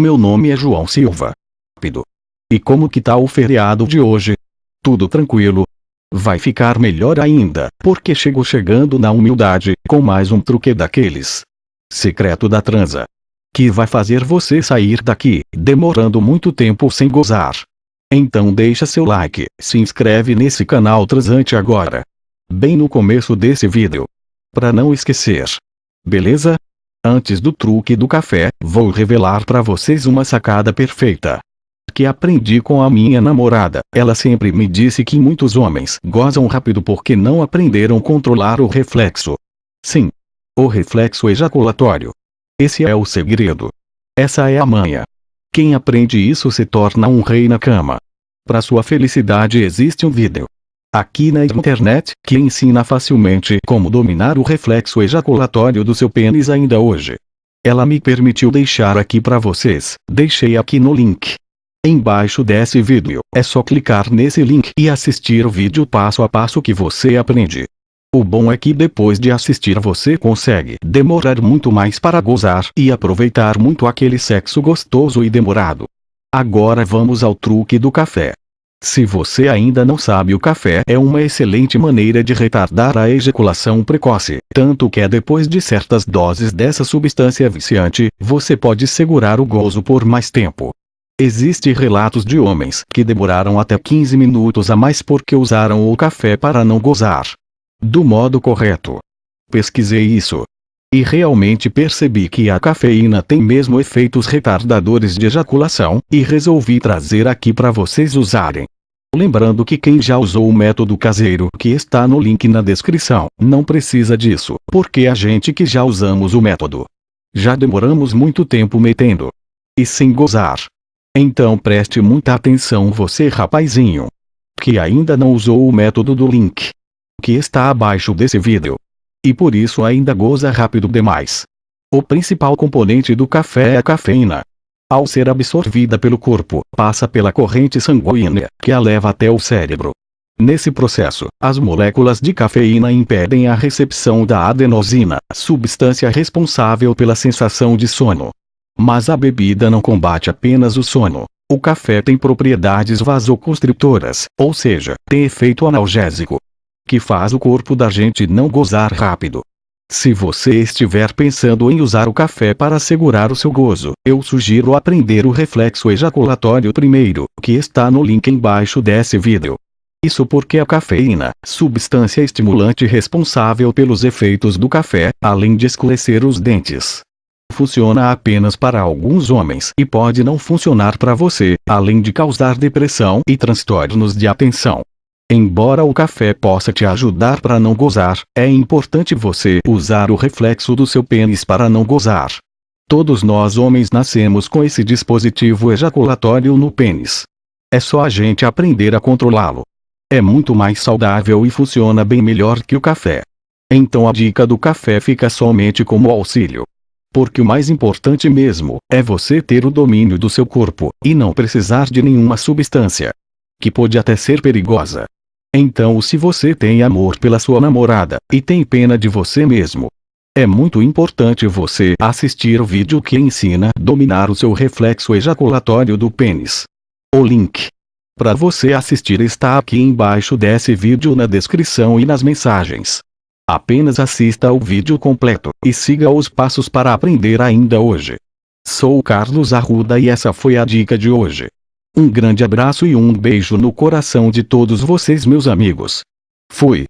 Meu nome é João Silva. Rápido. E como que tá o feriado de hoje? Tudo tranquilo? Vai ficar melhor ainda, porque chego chegando na humildade, com mais um truque daqueles. Secreto da transa. Que vai fazer você sair daqui, demorando muito tempo sem gozar. Então deixa seu like, se inscreve nesse canal Transante agora. Bem no começo desse vídeo. Pra não esquecer. Beleza? Antes do truque do café, vou revelar para vocês uma sacada perfeita. Que aprendi com a minha namorada. Ela sempre me disse que muitos homens gozam rápido porque não aprenderam controlar o reflexo. Sim. O reflexo ejaculatório. Esse é o segredo. Essa é a manha. Quem aprende isso se torna um rei na cama. Para sua felicidade existe um vídeo aqui na internet que ensina facilmente como dominar o reflexo ejaculatório do seu pênis ainda hoje. Ela me permitiu deixar aqui para vocês, deixei aqui no link. Embaixo desse vídeo, é só clicar nesse link e assistir o vídeo passo a passo que você aprende. O bom é que depois de assistir você consegue demorar muito mais para gozar e aproveitar muito aquele sexo gostoso e demorado. Agora vamos ao truque do café. Se você ainda não sabe o café é uma excelente maneira de retardar a ejaculação precoce, tanto que é depois de certas doses dessa substância viciante, você pode segurar o gozo por mais tempo. Existem relatos de homens que demoraram até 15 minutos a mais porque usaram o café para não gozar do modo correto. Pesquisei isso. E realmente percebi que a cafeína tem mesmo efeitos retardadores de ejaculação, e resolvi trazer aqui para vocês usarem. Lembrando que quem já usou o método caseiro que está no link na descrição, não precisa disso, porque a gente que já usamos o método. Já demoramos muito tempo metendo. E sem gozar. Então preste muita atenção você rapazinho. Que ainda não usou o método do link que está abaixo desse vídeo. E por isso ainda goza rápido demais. O principal componente do café é a cafeína. Ao ser absorvida pelo corpo, passa pela corrente sanguínea, que a leva até o cérebro. Nesse processo, as moléculas de cafeína impedem a recepção da adenosina, substância responsável pela sensação de sono. Mas a bebida não combate apenas o sono. O café tem propriedades vasoconstritoras, ou seja, tem efeito analgésico, que faz o corpo da gente não gozar rápido. Se você estiver pensando em usar o café para segurar o seu gozo, eu sugiro aprender o reflexo ejaculatório primeiro, que está no link embaixo desse vídeo. Isso porque a cafeína, substância estimulante responsável pelos efeitos do café, além de escurecer os dentes, funciona apenas para alguns homens e pode não funcionar para você, além de causar depressão e transtornos de atenção. Embora o café possa te ajudar para não gozar, é importante você usar o reflexo do seu pênis para não gozar. Todos nós homens nascemos com esse dispositivo ejaculatório no pênis. É só a gente aprender a controlá-lo. É muito mais saudável e funciona bem melhor que o café. Então a dica do café fica somente como auxílio. Porque o mais importante mesmo, é você ter o domínio do seu corpo, e não precisar de nenhuma substância. Que pode até ser perigosa. Então se você tem amor pela sua namorada, e tem pena de você mesmo, é muito importante você assistir o vídeo que ensina a dominar o seu reflexo ejaculatório do pênis. O link para você assistir está aqui embaixo desse vídeo na descrição e nas mensagens. Apenas assista ao vídeo completo, e siga os passos para aprender ainda hoje. Sou Carlos Arruda e essa foi a dica de hoje. Um grande abraço e um beijo no coração de todos vocês meus amigos. Fui.